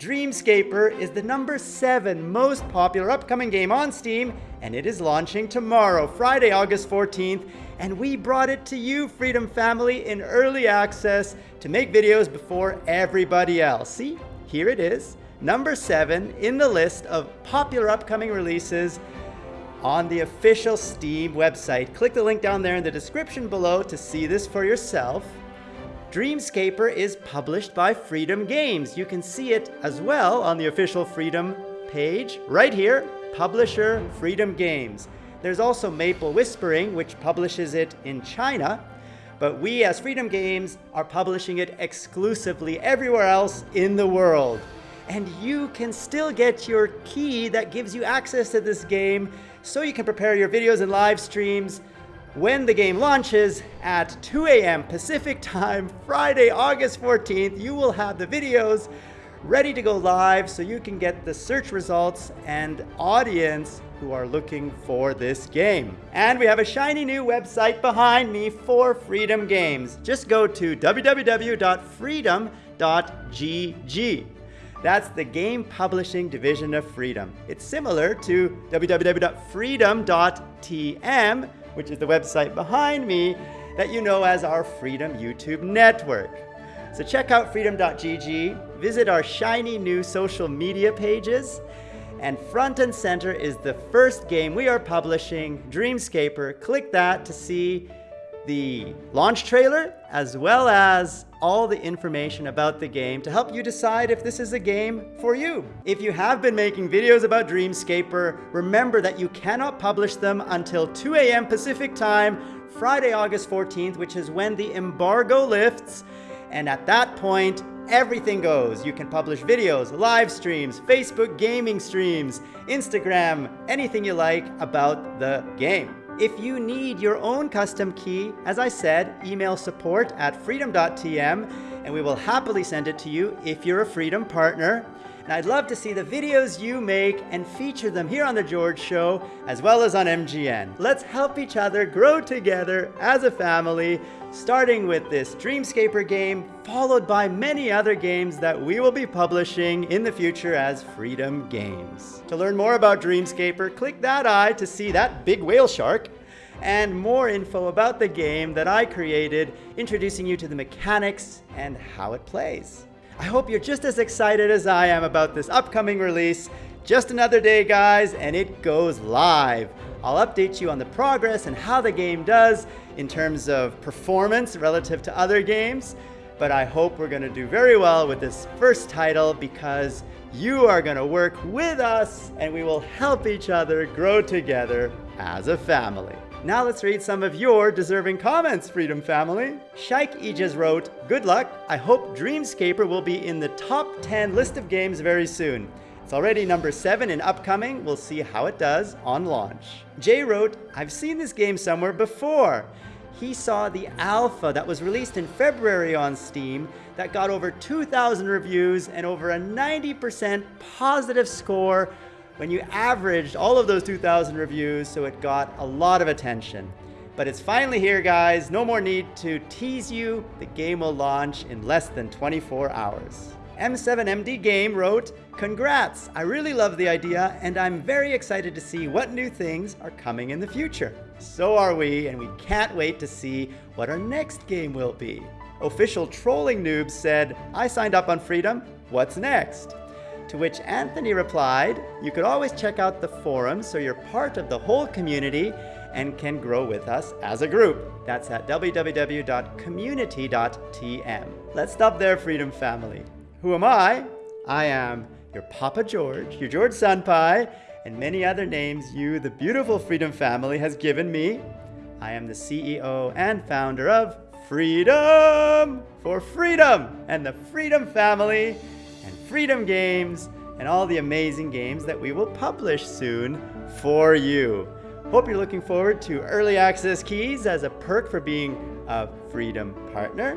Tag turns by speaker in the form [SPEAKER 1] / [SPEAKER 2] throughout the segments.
[SPEAKER 1] Dreamscaper is the number 7 most popular upcoming game on Steam, and it is launching tomorrow, Friday, August 14th, and we brought it to you, Freedom Family, in early access to make videos before everybody else. See, here it is, number 7 in the list of popular upcoming releases on the official Steam website. Click the link down there in the description below to see this for yourself. Dreamscaper is published by Freedom Games. You can see it as well on the official Freedom page right here, publisher Freedom Games. There's also Maple Whispering, which publishes it in China, but we as Freedom Games are publishing it exclusively everywhere else in the world. And you can still get your key that gives you access to this game so you can prepare your videos and live streams when the game launches at 2 a.m. Pacific time, Friday, August 14th, you will have the videos ready to go live so you can get the search results and audience who are looking for this game. And we have a shiny new website behind me for Freedom Games. Just go to www.freedom.gg. That's the game publishing division of Freedom. It's similar to www.freedom.tm, which is the website behind me that you know as our Freedom YouTube network. So check out freedom.gg, visit our shiny new social media pages, and front and center is the first game we are publishing, Dreamscaper. Click that to see the launch trailer, as well as all the information about the game to help you decide if this is a game for you. If you have been making videos about Dreamscaper, remember that you cannot publish them until 2 a.m. Pacific time, Friday, August 14th, which is when the embargo lifts. And at that point, everything goes. You can publish videos, live streams, Facebook gaming streams, Instagram, anything you like about the game. If you need your own custom key, as I said, email support at freedom.tm and we will happily send it to you if you're a Freedom partner. And I'd love to see the videos you make and feature them here on The George Show, as well as on MGN. Let's help each other grow together as a family, starting with this Dreamscaper game, followed by many other games that we will be publishing in the future as Freedom Games. To learn more about Dreamscaper, click that eye to see that big whale shark, and more info about the game that I created, introducing you to the mechanics and how it plays. I hope you're just as excited as I am about this upcoming release. Just another day, guys, and it goes live. I'll update you on the progress and how the game does in terms of performance relative to other games, but I hope we're gonna do very well with this first title because you are gonna work with us and we will help each other grow together as a family. Now let's read some of your deserving comments, Freedom Family. Shaik Ijaz wrote, Good luck. I hope Dreamscaper will be in the top 10 list of games very soon. It's already number 7 in upcoming. We'll see how it does on launch. Jay wrote, I've seen this game somewhere before. He saw the alpha that was released in February on Steam that got over 2,000 reviews and over a 90% positive score when you averaged all of those 2,000 reviews, so it got a lot of attention. But it's finally here, guys. No more need to tease you. The game will launch in less than 24 hours. M7MD Game wrote, Congrats! I really love the idea, and I'm very excited to see what new things are coming in the future. So are we, and we can't wait to see what our next game will be. Official Trolling Noob said, I signed up on Freedom. What's next? To which Anthony replied, You could always check out the forum so you're part of the whole community and can grow with us as a group. That's at www.community.tm. Let's stop there, Freedom Family. Who am I? I am your Papa George, your George Senpai, and many other names you, the beautiful Freedom Family, has given me. I am the CEO and founder of Freedom for Freedom and the Freedom Family Freedom Games, and all the amazing games that we will publish soon for you. Hope you're looking forward to early access keys as a perk for being a Freedom partner.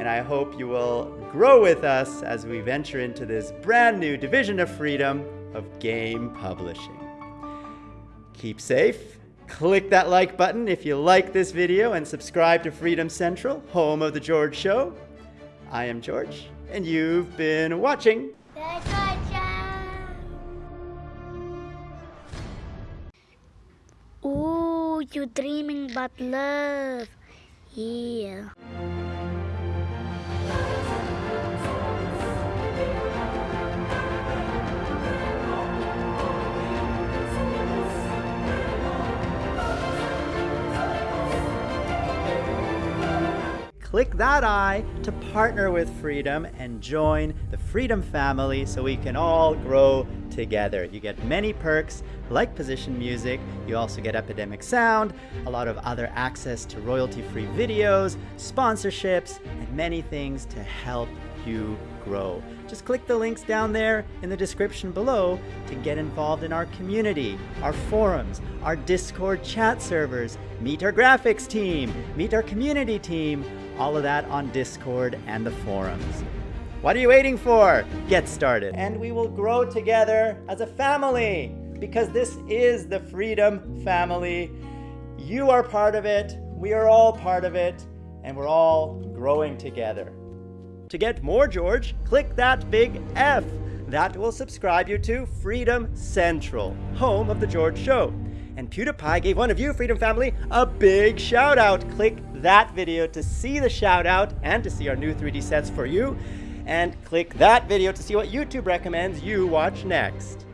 [SPEAKER 1] And I hope you will grow with us as we venture into this brand new division of freedom of game publishing. Keep safe. Click that like button if you like this video and subscribe to Freedom Central, home of The George Show. I am George, and you've been watching.
[SPEAKER 2] Good job. Ooh, you're dreaming about love. Yeah.
[SPEAKER 1] Click that I to partner with Freedom and join the Freedom family so we can all grow together. You get many perks like position music, you also get Epidemic Sound, a lot of other access to royalty-free videos, sponsorships, and many things to help you grow. Just click the links down there in the description below to get involved in our community, our forums, our Discord chat servers, meet our graphics team, meet our community team, all of that on Discord and the forums. What are you waiting for? Get started. And we will grow together as a family because this is the Freedom Family. You are part of it, we are all part of it, and we're all growing together. To get more George, click that big F. That will subscribe you to Freedom Central, home of The George Show. And PewDiePie gave one of you, Freedom Family, a big shout out. Click that video to see the shout out and to see our new 3D sets for you. And click that video to see what YouTube recommends you watch next.